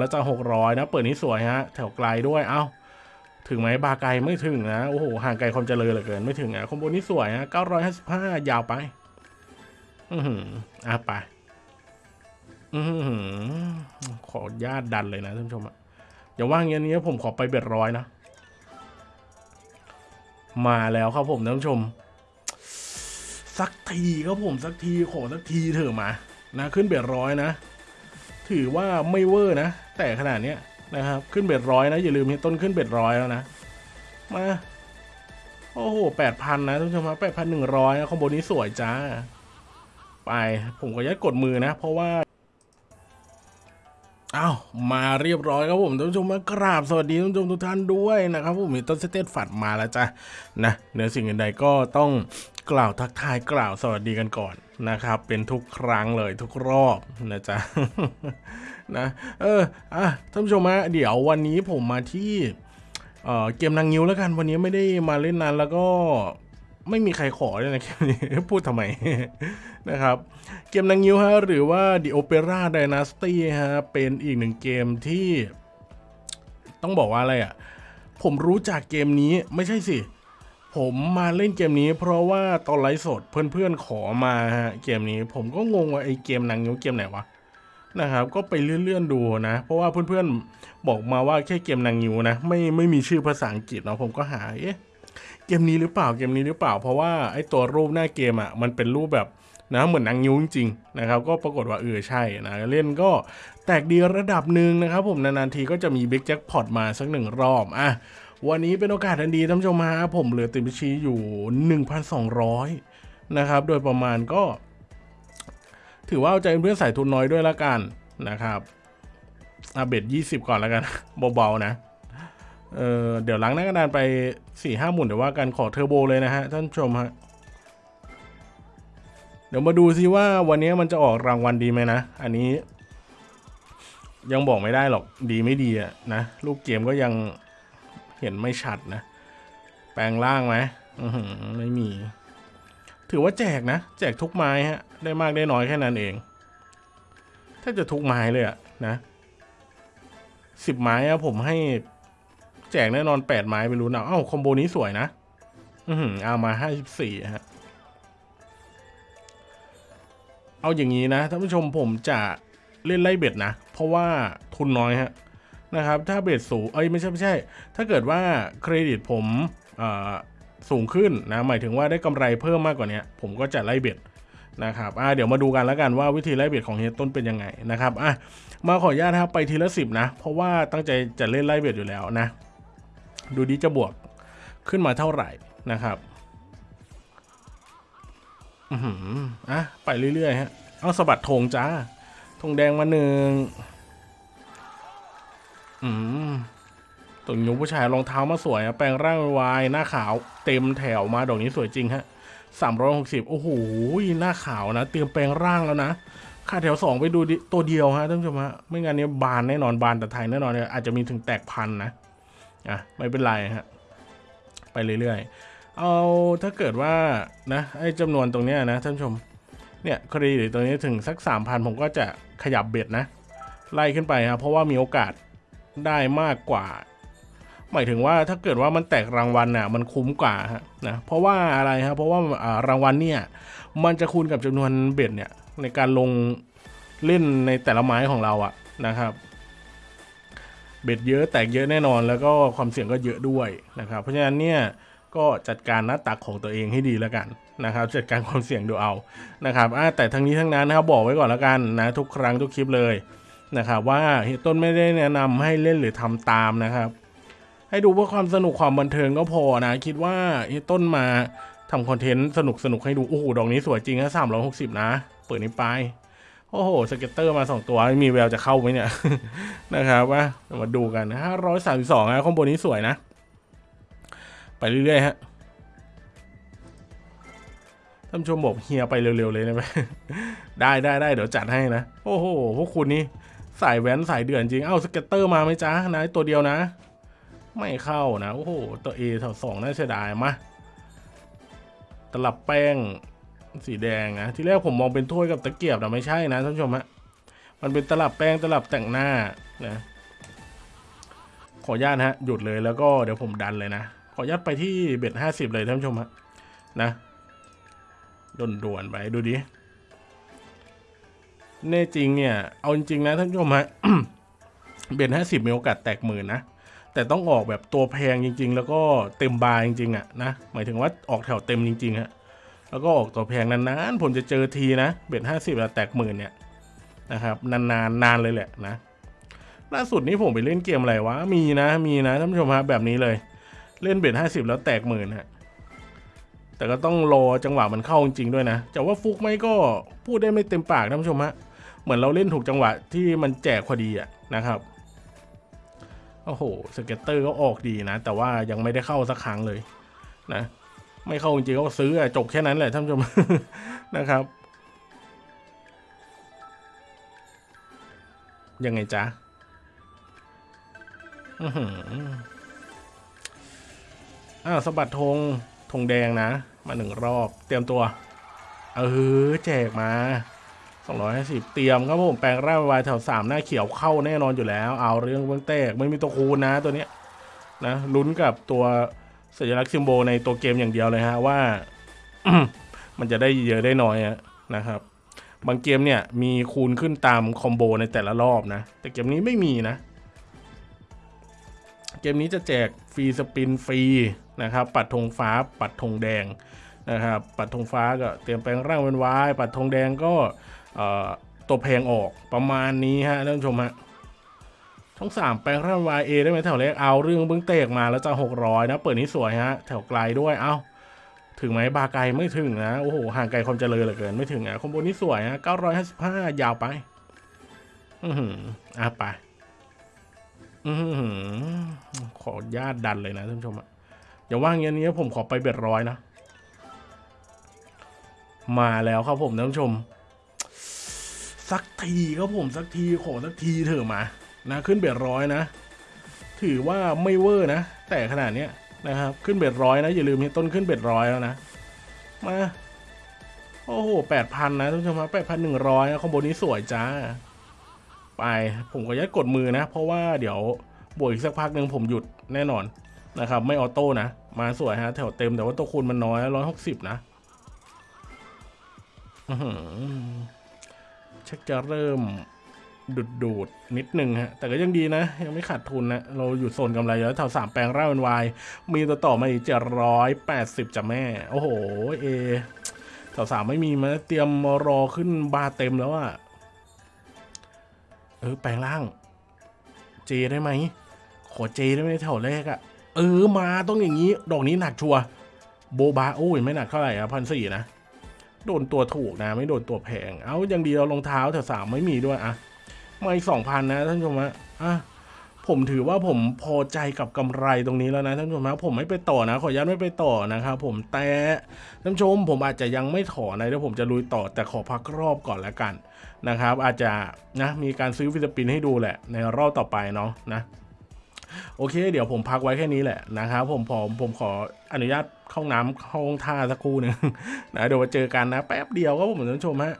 แล้วจะหกร้อยนะ เปิดนี้สวยฮะ แถวไกลด้วย เอ้า ถึงไหมบาไกลไม่ถึงนะ โอ้โห ห่างไกลความเจริญเหลือเกิน ไม่ถึงอะคอมโบนี้สวยฮะเก้าร้อยห้าสิบห้ายาวไป อือหืออะไป อือหือ ขอญาตดันเลยนะท่านผู้ชมอะอย่าว่างอย่างนี้ผมขอไปเบ็ดร้อยนะ มาแล้วครับผมท่านผู้ชม สักทีครับผมสักทีขอสักทีเถอะมา นะ ขึ้น bet ร้อยนะ ถือว่าไม่เวอร์นะ แต่ขนาดนี้นะครับ ขึ้น bet ร้อยนะ อย่าลืมเฮียต้นขึ้น bet ร้อยแล้วนะ มา โอ้โหแปดพันนะท่านผู้ชมแปดพันหนึ่งร้อย combo นี้สวยจ้า ไป ผมก็ยัดกดมือนะ เพราะว่าอ้าวมาเรียบร้อยครับผมท่านผู้ชมมากราบสวัสดีท่านผู้ชมทุกท่านด้วยนะครับผมเฮียต้นสเตตฝัดมาแล้วจ้ะนะเหนือสิ่งอื่นใดก็ต้องกล่าวทักทายกล่าวสวัสดีกันก่อนนะครับ เป็นทุกครั้งเลยทุกรอบนะจ๊ะ นะเอออะท่านผู้ชมฮะเดี๋ยววันนี้ผมมาที่เออเกมนางงิ้วแล้วกันวันนี้ไม่ได้มาเล่นนานแล้วก็ไม่มีใครขอเลยนะเกมนี้พูดทำไม นะครับ เกมนางงิ้วฮะหรือว่า The Opera Dynasty ฮะเป็นอีกหนึ่งเกมที่ ต้องบอกว่าอะไรอะ ผมรู้จักเกมนี้ไม่ใช่สิ ผมมาเล่นเกมนี้ เพราะว่าตอนไลฟ์สดเพื่อนๆขอมาฮะเกมนี้ ผมก็งงว่าไอเกมนางงิ้วเกมไหนวะ นะครับ ก็ไปเลื่อนๆดูนะ เพราะว่าเพื่อนๆบอกมาว่าแค่เกมนางงิ้วนะ ไม่ไม่มีชื่อภาษาอังกฤษเนาะผมก็หาเอ๊ะเกมนี้หรือเปล่าเกมนี้หรือเปล่า เพราะว่าไอ้ตัวรูปหน้าเกมอะมันเป็นรูปแบบนะเหมือนนางนิ้วจริงๆนะครับ ก็ปรากฏว่าเออใช่นะเล่นก็แตกดีระดับหนึ่งนะครับ ผมนานๆทีก็จะมีบิ๊กแจ็คพอตมาสักหนึ่งรอบอะวันนี้เป็นโอกาสอันดีท่านผู้ชมฮะผมเหลือติดบัญชีอยู่ 1,200 นะครับ โดยประมาณก็ ถือว่าเอาใจเพื่อนใส่ทุนน้อยด้วยละกันนะครับอาเบ็ด20ก่อนแล้วกัน เบาๆนะ เออเดี๋ยวล้างหน้ากระดานไป4ี่ห้าหมุนเดี๋ยวว่ากันขอเทอร์โบเลยนะฮะ ท่านชมฮะ เดี๋ยวมาดูซิว่าวันนี้มันจะออกรางวัลดีไหมนะ อันนี้ ยังบอกไม่ได้หรอกดีไม่ดีอะนะ ลูกเกมก็ยังเห็นไม่ชัดนะ แปลงร่างไหมไม่มี ถือว่าแจกนะ แจกทุกไม้ฮะ ได้มากได้น้อยแค่นั้นเอง ถ้าจะทุกไม้เลยอะนะสิบไม้อะผมให้แจกแน่นอนแปดไม้ไปรู้นะเอ้าคอมโบนี้สวยนะ อือเอามาห้าสิบสี่ฮะ เอาอย่างนี้นะท่านผู้ชมผมจะเล่นไล่เบ็ดนะ เพราะว่าทุนน้อยฮะนะครับ ถ้าเบ็ดสูง เอ้ยไม่ใช่ไม่ใช่ ถ้าเกิดว่าเครดิตผมสูงขึ้นนะ หมายถึงว่าได้กำไรเพิ่มมากกว่านี้ผมก็จะไล่เบ็ด นะครับอ่าเดี๋ยวมาดูกันแล้วกันว่าวิธีไล่เบ็ดของเฮียต้นเป็นยังไงนะครับอะมาขออนุญาตนะครับไปทีละสิบนะ เพราะว่าตั้งใจจะเล่นไล่เบ็ดอยู่แล้วนะ ดูดีจะบวกขึ้นมาเท่าไหร่นะครับอือหืออะไปเรื่อยๆฮะเอาสะบัดธงจ้าธงแดงมาหนึ่งอืมตัวยุผู้ชายรองเท้ามาสวยอะแปลงร่างวายหน้าขาวเต็มแถวมาดอกนี้สวยจริงฮะ สามร้อยหกสิบโอ้โหหน้าขาวนะ เตรียมแปลงร่างแล้วนะค่าแถวสองไปดูตัวเดียวฮะท่านผู้ชมฮะไม่งั้นเนี้ยบานแน่นอนบานแต่ไทยแน่นอนเนี่ยอาจจะมีถึงแตกพันนะอะไม่เป็นไรฮะไปเรื่อยๆ เอาถ้าเกิดว่านะไอ้จำนวนตรงเนี้ยนะท่านผู้ชมเนี่ยคดีหรือตรงนี้ถึงสักสามพันผมก็จะขยับเบ็ดนะ ไล่ขึ้นไปครับเพราะว่ามีโอกาสได้มากกว่า หมายถึงว่าถ้าเกิดว่ามันแตกรางวัลน่ะมันคุ้มกว่าฮะนะเพราะว่าอะไรครับเพราะว่ารางวัลเนี่ยมันจะคูณกับจำนวนเบ็ดเนี่ยในการลงเล่นในแต่ละไม้ของเราอะนะครับ เบ็ดเยอะแตกเยอะแน่นอน แล้วก็ความเสี่ยงก็เยอะด้วยนะครับ เพราะฉะนั้นเนี่ยก็จัดการหน้าตักของตัวเองให้ดีแล้วกันนะครับ จัดการความเสี่ยงดูเอานะครับแต่ทั้งนี้ทั้งนั้นนะครับบอกไว้ก่อนแล้วกันนะทุกครั้งทุกคลิปเลยนะครับว่าเฮียต้นไม่ได้แนะนำให้เล่นหรือทำตามนะครับ ให้ดูเพื่อความสนุกความบันเทิงก็พอนะ คิดว่าเฮียต้นมาทำ content สนุกสนุกให้ดู โอ้โห ดอกนี้สวยจริงนะสามร้อยหกสิบนะ เปิดนี้ไป โอ้โห scatter มาสองตัวมีแววจะเข้าไหมเนี่ย นะครับว่ามาดูกันห้าร้อยสามสิบสองนะ combo นี้สวยนะ ไปเรื่อยๆฮะท่านชมบอกเฮียไปเร็วๆเลยนะไหมได้ได้ได้เดี๋ยวจัดให้นะ โอ้โห พวกคุณนี่สายแว้นสายเดือนจริง เอ้า scatter มาไหมจ๊ะนะตัวเดียวนะ ไม่เข้านะโอ้โหตัว A แถวสองน่าเสียดายมาตลับแป้งสีแดงนะที่แรกผมมองเป็นถ้วยกับตะเกียบแต่ไม่ใช่นะท่านผู้ชมฮะมันเป็นตลับแป้งตลับแต่งหน้านะขออนุญาตฮะหยุดเลยแล้วก็เดี๋ยวผมดันเลยนะขออนุญาตไปที่ bet ห้าสิบเลยท่านผู้ชมฮะนะด่วนๆไปดูดิแน่จริงเนี่ย เอาจริงๆนะท่านผู้ชมฮะ bet ห้าสิบมีโอกาสแตกหมื่นนะ แต่ต้องออกแบบตัวแพงจริง ๆ แล้วก็เต็มบาร์จริงๆอะนะหมายถึงว่าออกแถวเต็มจริงๆฮะแล้วก็ออกตัวแพงนานๆผมจะเจอทีนะ bet ห้าสิบแล้วแตกหมื่นเนี่ยนะครับนานๆนานเลยแหละนะล่าสุดนี้ผมไปเล่นเกมอะไรวะมีนะมีนะท่านผู้ชมฮะแบบนี้เลย เล่น bet ห้าสิบแล้วแตกหมื่นฮะแต่ก็ต้องรอจังหวะมันเข้าจริงๆด้วยนะจะว่าฟลุกไหมก็พูดได้ไม่เต็มปากท่านผู้ชมฮะเหมือนเราเล่นถูกจังหวะที่มันแจกพอดีอะนะครับ โอ้โห scatter ก็ออกดีนะ แต่ว่ายังไม่ได้เข้าสักครั้งเลยนะ ไม่เข้าจริงๆก็ซื้ออะจบแค่นั้นแหละท่านผู้ชมนะครับ ยังไงจ๊ะอื้อหืออ้าวสะบัดธงธงแดงนะ มาหนึ่งรอบ เตรียมตัว เออ แจกมา 250 เตรียมครับผมแปลงร่างวายแถว 3 หน้าเขียวเข้าแน่นอนอยู่แล้ว เอาเรื่องเบื้องแตกไม่มีตัวคูณนะตัวเนี้ยนะลุ้นกับตัวสัญลักษณ์ซิมโบลในตัวเกมอย่างเดียวเลยฮะว่า มันจะได้เยอะได้น้อยนะครับ บางเกมเนี่ยมีคูณขึ้นตามคอมโบในแต่ละรอบนะ แต่เกมนี้ไม่มีนะ เกมนี้จะแจกฟรีสปินฟรีนะครับ ปัดธงฟ้าปัดธงแดงนะครับ ปัดธงฟ้าก็เตรียมแปลงร่างเป็นวาย ปัดธงแดงก็ ตัวแพงออกประมาณนี้ฮะท่านผู้ชมฮะช่องสามแปลงร่างวายเอได้ไหมแถวเล็กเอาเรื่องเบื้องเตกมาแล้วจะหกร้อยนะ เปิดนี้สวยฮะ แถวไกลด้วยเอาถึงไหมบาไกลไม่ถึงนะ โอ้โห ห่างไกลความเจริญเหลือเกินไม่ถึงอะคอมโบนี้สวยฮะเก้าร้อยห้าสิบห้ายาวไป อือหืออะไป อือหือ ขอญาตดันเลยนะท่านผู้ชมอะอย่าว่างอย่างนี้ผมขอไป bet ร้อยนะ มาแล้วครับผมท่านผู้ชม สักทีครับผมสักทีขอสักทีเถอะมานะขึ้น bet ร้อยนะ ถือว่าไม่เวอร์นะ แต่ขนาดเนี้ยนะครับ ขึ้น bet ร้อยนะ อย่าลืมเฮียต้นขึ้น bet ร้อยแล้วนะ มา โอ้โหแปดพันนะท่านมครับแปดพันหนึ่งร้อยคอมโบนี้สวยจ้า ไปผมก็ยัดกดมือนะ เพราะว่าเดี๋ยวบวกอีกสักพักหนึ่งผมหยุดแน่นอนนะครับ ไม่ออโต้นะ มาสวยฮะ แถวเต็มแต่ว่าตัวคูณมันน้อยร้อยหกสิบนะอื้อหือ ชักจะเริ่มดูดดูดๆนิดนึงฮะ แต่ก็ยังดีนะ ยังไม่ขาดทุนนะ เราอยู่โซนกำไรแล้วแถวสามแปลงร่างเป็นวาย มีตัวต่อมาอีกเจ็ดร้อยแปดสิบจ้ะแม่ โอ้โห เอแถวสามไม่มีมาเตรียมรอขึ้นบาร์เต็มแล้วอะเออ แปลงร่าง เจได้ไหม ขอเจได้ไหมแถวแรกอะเออ มาต้องอย่างนี้ ดอกนี้หนักชัว โบบาโอ้ยไม่หนักเท่าไหร่อะพันสี่นะ โดนตัวถูกนะ ไม่โดนตัวแพง เอาย่างดียวรองเท้าแถวสามไม่มีด้วยอะมาอีกสองพันนะท่านผู้ชมฮะอะผมถือว่าผมพอใจกับกำไรตรงนี้แล้วนะท่านผู้ชมฮะผมไม่ไปต่อนะ ขออนุญาตไม่ไปต่อนะครับผมแต่ท่านผู้ชมผมอาจจะยังไม่ถอนนะเดี๋ยวผมจะลุยต่อแต่ขอพักรอบก่อนแล้วกันนะครับ อาจจะนะมีการซื้อฟิลิปปินส์ให้ดูแหละในรอบต่อไปเนาะนะ โอเค เดี๋ยวผมพักไว้แค่นี้แหละนะครับผมผมผมขออนุญาตเข้าห้องน้ำเข้าห้องท่าสักครู่หนึ่งนะเดี๋ยวมาเจอกันนะ แป๊บเดียวก็ผมท่านผู้ชมฮะ